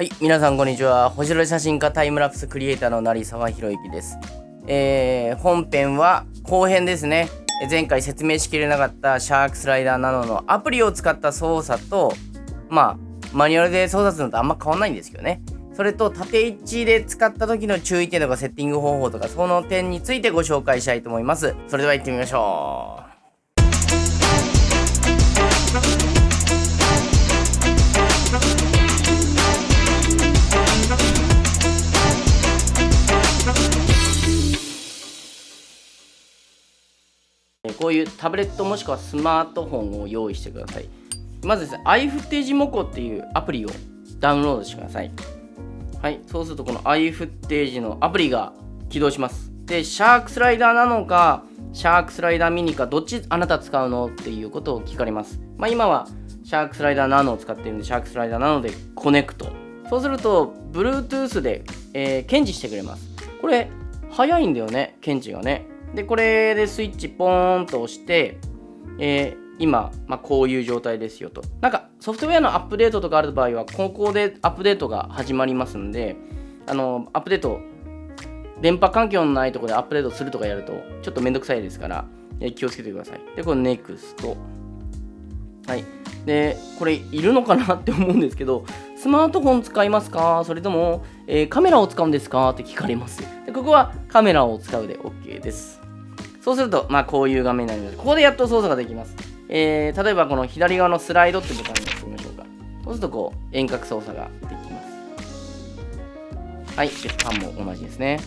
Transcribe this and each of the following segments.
はい、皆さんこんにちは。星野写真家タイムラプスクリエイターの成沢宏之です。えー、本編は後編ですね。前回説明しきれなかったシャークスライダーナノのアプリを使った操作と、まあ、マニュアルで操作するのとあんま変わんないんですけどね。それと縦位置で使った時の注意点とかセッティング方法とかその点についてご紹介したいと思います。それでは行ってみましょう。こういうタブレットもしくはスマートフォンを用意してください。まずですね、iFootage モコっていうアプリをダウンロードしてください。はい、そうするとこの iFootage のアプリが起動します。で、シャークスライダーなのか、シャークスライダーミニか、どっちあなた使うのっていうことを聞かれます。まあ、今はシャークスライダーナノを使ってるんで、シャークスライダーナノでコネクト。そうすると、Bluetooth で、えー、検知してくれます。これ、早いんだよね、検知がね。で、これでスイッチポーンと押して、えー、今、まあ、こういう状態ですよと。なんかソフトウェアのアップデートとかある場合は、ここでアップデートが始まりますんで、あの、アップデート、電波環境のないところでアップデートするとかやると、ちょっとめんどくさいですから、え気をつけてください。で、これ NEXT。はい。で、これいるのかなって思うんですけど、スマートフォン使いますか？それとも、えー、カメラを使うんですか？って聞かれます。でここはカメラを使うで OK です。そうすると、まあ、こういう画面になります。ここでやっと操作ができます。えー、例えばこの左側のスライドってボタンに押してみましょうか。そうするとこう遠隔操作ができます。はい、で、パンも同じですね。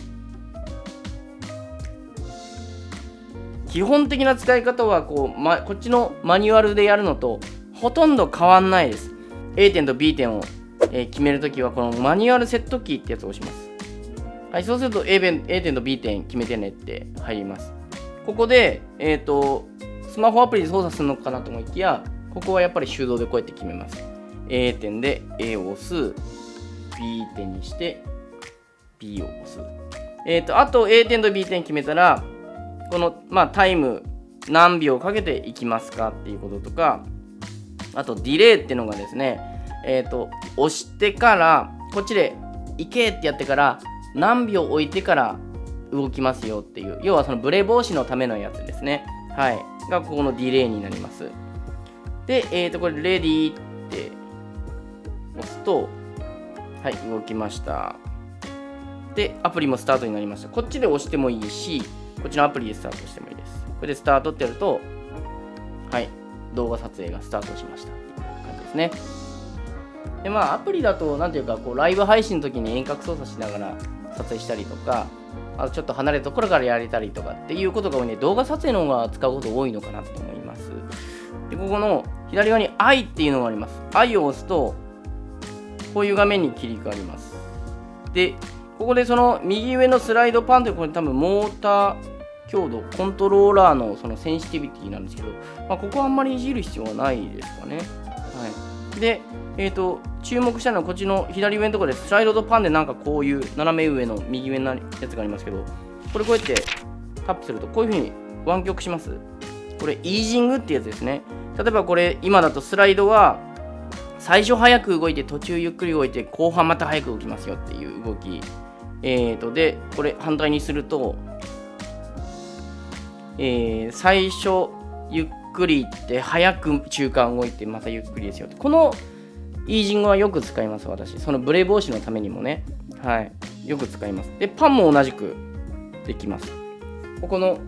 基本的な使い方はこう、ま、こっちのマニュアルでやるのとほとんど変わんないです。A 点と B 点を、えー、決めるときはこのマニュアルセットキーってやつを押します。はい、そうすると A 点 A 点と B 点決めてねって入ります。ここで、えっ、ー、と、スマホアプリで操作するのかなと思いきや、ここはやっぱり手動でこうやって決めます。A 点で A を押す、B 点にして B を押す。えっ、ー、と、あと A 点と B 点決めたら、この、まあ、タイム何秒かけていきますかっていうこととか、あと、ディレイっていうのがですね、えっ、ー、と、押してから、こっちで行けってやってから、何秒置いてから動きますよっていう、要はそのブレ防止のためのやつですね。はい。がここのディレイになります。で、えっ、ー、と、これ、レディーって押すと、はい、動きました。で、アプリもスタートになりました。こっちで押してもいいし、こっちのアプリでスタートしてもいいです。これでスタートってやると、はい、動画撮影がスタートしましたっていう感じですね。で、まあ、アプリだと、なんていうか、こう、ライブ配信の時に遠隔操作しながら撮影したりとか、あちょっと離れたところからやれたりとかっていうことが多いね、動画撮影の方が使うこと多いのかなと思います。で、ここの左側に I っていうのがあります。I を押すと、こういう画面に切り替わります。で、ここでその右上のスライドパンってこれ多分モーター強度、コントローラーのそのセンシティビティなんですけど、まあ、ここはあんまりいじる必要はないですかね。はい。で、えっ、ー、と、注目したのはこっちの左上のところでスライドとパンでなんかこういう斜め上の右上のやつがありますけど、これこうやってタップするとこういうふうに湾曲します。これイージングってやつですね。例えばこれ今だとスライドは最初早く動いて途中ゆっくり動いて後半また早く動きますよっていう動き。えーと、で、これ反対にすると、えー、最初ゆっくり行って早く中間動いてまたゆっくりですよ。このイージングはよく使います、私。そのブレ防止のためにもね。はい。よく使います。で、パンも同じくできます。ここの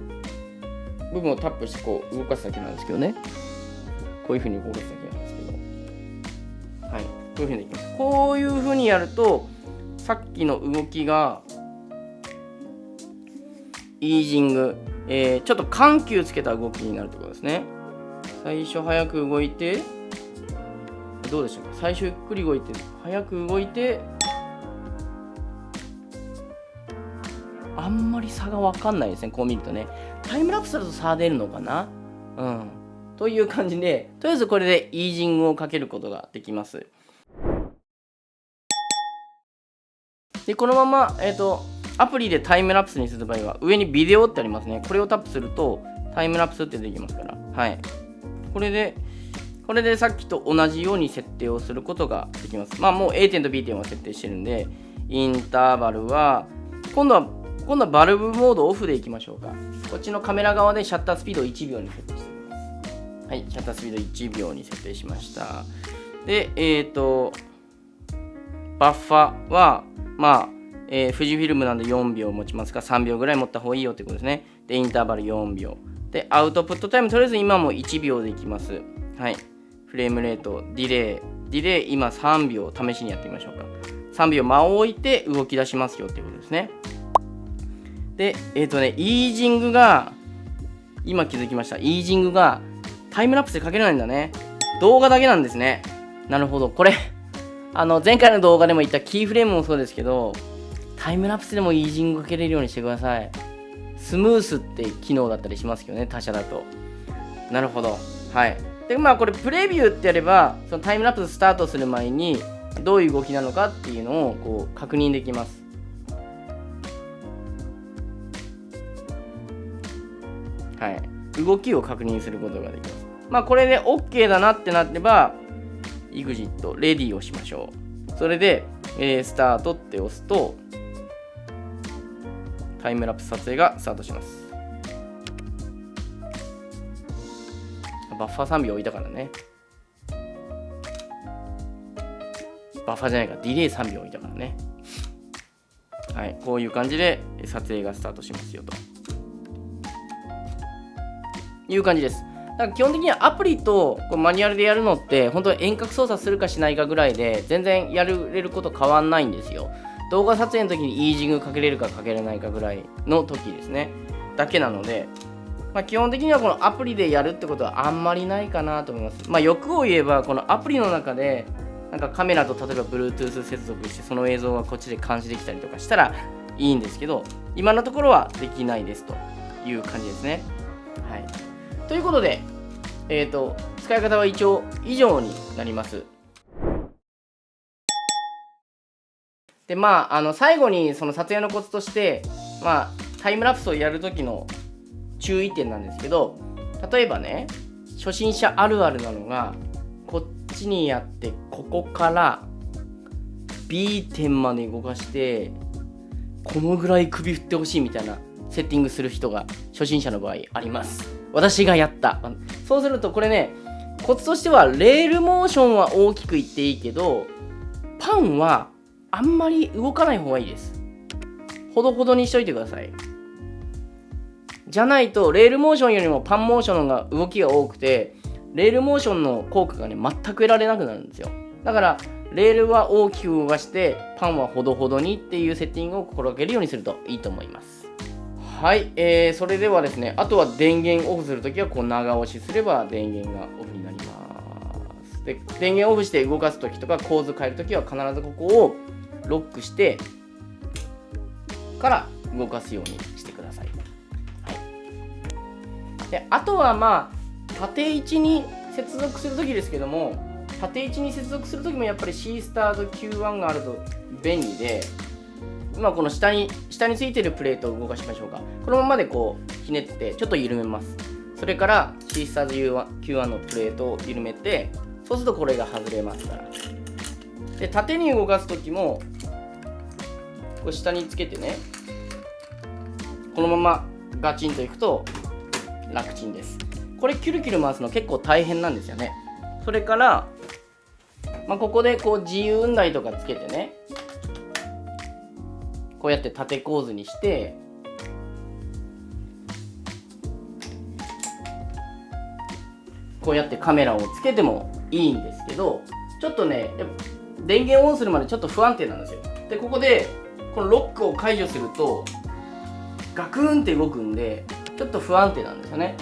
部分をタップしてこう動かすだけなんですけどね。こういうふうに動かすだけなんですけど。はい。こういうふうにできます。こういうふうにやると、さっきの動きが、イージング、えー、ちょっと緩急つけた動きになるってことですね。最初早く動いて、どうでしょう最初ゆっくり動いて早く動いてあんまり差が分かんないですねこう見るとね。タイムラプスだと差出るのかな？うん。という感じでとりあえずこれでイージングをかけることができます。でこのままえっ、ー、とアプリでタイムラプスにする場合は上にビデオってありますね。これをタップするとタイムラプスってできますから。はい。これでこれでさっきと同じように設定をすることができます。まあもう A 点と B 点は設定してるんで、インターバルは、今度は、今度はバルブモードオフでいきましょうか。こっちのカメラ側でシャッタースピードを1秒に設定しています。はい、シャッタースピード1秒に設定しました。で、えっ、ー、と、バッファは、まあ、えー、富士フィルムなんで4秒持ちますから3秒ぐらい持った方がいいよってことですね。で、インターバル4秒。で、アウトプットタイム、とりあえず今も1秒でいきます。はい。フレームレート、ディレイ、ディレイ今3秒試しにやってみましょうか。3秒間を置いて動き出しますよっていうことですね。で、えっ、ー、とね、イージングが、今気づきました。イージングがタイムラプスでかけれないんだね。動画だけなんですね。なるほど。これ、あの、前回の動画でも言ったキーフレームもそうですけど、タイムラプスでもイージングかけれるようにしてください。スムースって機能だったりしますけどね、他社だと。なるほど。はい。で、まあこれプレビューってやれば、そのタイムラプススタートする前に、どういう動きなのかっていうのをこう確認できます。はい。動きを確認することができます。まあこれで OK だなってなってば、EXIT、レディをしましょう。それで、えー、スタートって押すと、タイムラプス撮影がスタートします。バッファー3秒置いたからね。バッファーじゃないか、ディレイ3秒置いたからね。はい、こういう感じで撮影がスタートしますよと。いう感じです。だから基本的にはアプリとこうマニュアルでやるのって本当に遠隔操作するかしないかぐらいで全然やれること変わんないんですよ。動画撮影の時にイージングかけれるかかけれないかぐらいの時ですね。だけなので、まあ、基本的にはこのアプリでやるってことはあんまりないかなと思います。まあ、欲を言えばこのアプリの中でなんかカメラと例えば Bluetooth 接続してその映像がこっちで監視できたりとかしたらいいんですけど今のところはできないですという感じですね。はい、ということで、えーと、使い方は一応以上になります。でまああの最後にその撮影のコツとしてまあタイムラプスをやるときの注意点なんですけど例えばね初心者あるあるなのがこっちにやってここから B 点まで動かしてこのぐらい首振ってほしいみたいなセッティングする人が初心者の場合あります。私がやった。そうするとこれねコツとしてはレールモーションは大きくいっていいけどパンはあんまり動かない方がいいです。ほどほどにしといてください。じゃないとレールモーションよりもパンモーションが動きが多くてレールモーションの効果がね全く得られなくなるんですよ。だからレールは大きく動かしてパンはほどほどにっていうセッティングを心がけるようにするといいと思います。はい、えー、それではですねあとは電源オフするときはこう長押しすれば電源がオフになります。で電源オフして動かすときとか構図変えるときは必ずここをロックしてから動かすようにしてくださ。い、であとはまあ縦位置に接続するときですけども縦位置に接続するときもやっぱり C スターと Q1 があると便利で今この下に下についてるプレートを動かしましょうか。このままでこうひねってちょっと緩めます。それから C スターズ Q1 のプレートを緩めてそうするとこれが外れますから。で縦に動かすときもこれ下につけてねこのままガチンといくと楽ちんです。これキュルキュル回すの結構大変なんですよね。それから、まあ、ここでこう自由運台とかつけてねこうやって縦構図にしてこうやってカメラをつけてもいいんですけどちょっとね電源オンするまでちょっと不安定なんですよ。でここでこのロックを解除するとガクンって動くんでちょっと不安定なんですよね。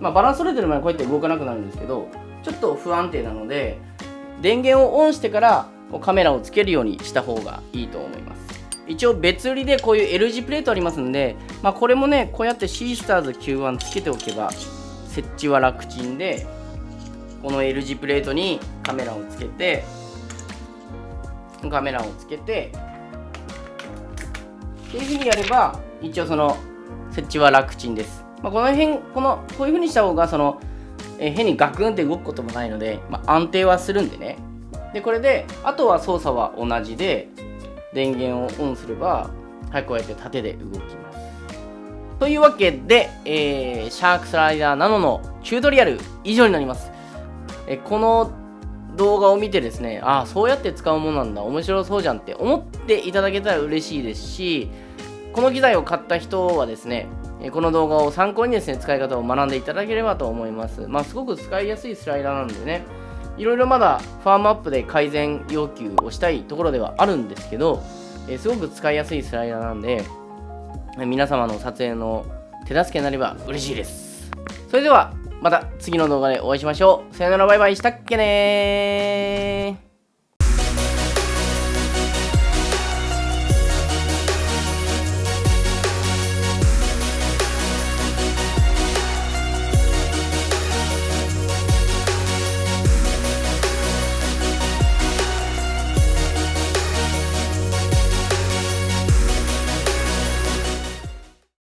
まあバランス取れてる前にこうやって動かなくなるんですけどちょっと不安定なので電源をオンしてからカメラをつけるようにした方がいいと思います。一応別売りでこういう L 字プレートありますんで、まあ、これもねこうやって C スターズ Q1 つけておけば設置は楽ちんでこの L 字プレートにカメラをつけてカメラをつけてっていうふうにやれば一応その設置は楽ちんです、まあ、この辺このこういうふうにした方がその、ええ変にガクンって動くこともないので、まあ、安定はするんでね。でこれであとは操作は同じで電源をオンすればはいこうやって縦で動きます。というわけで、えー、シャークスライダーナノのチュートリアル以上になります。えこの動画を見てですねああそうやって使うものなんだ面白そうじゃんって思っていただけたら嬉しいですしこの機材を買った人はですねこの動画を参考にですね使い方を学んでいただければと思います。まあすごく使いやすいスライダーなんでねいろいろまだファームアップで改善要求をしたいところではあるんですけど、えすごく使いやすいスライダーなんで皆様の撮影の手助けになれば嬉しいです。それではまた次の動画でお会いしましょう。さよならバイバイしたっけね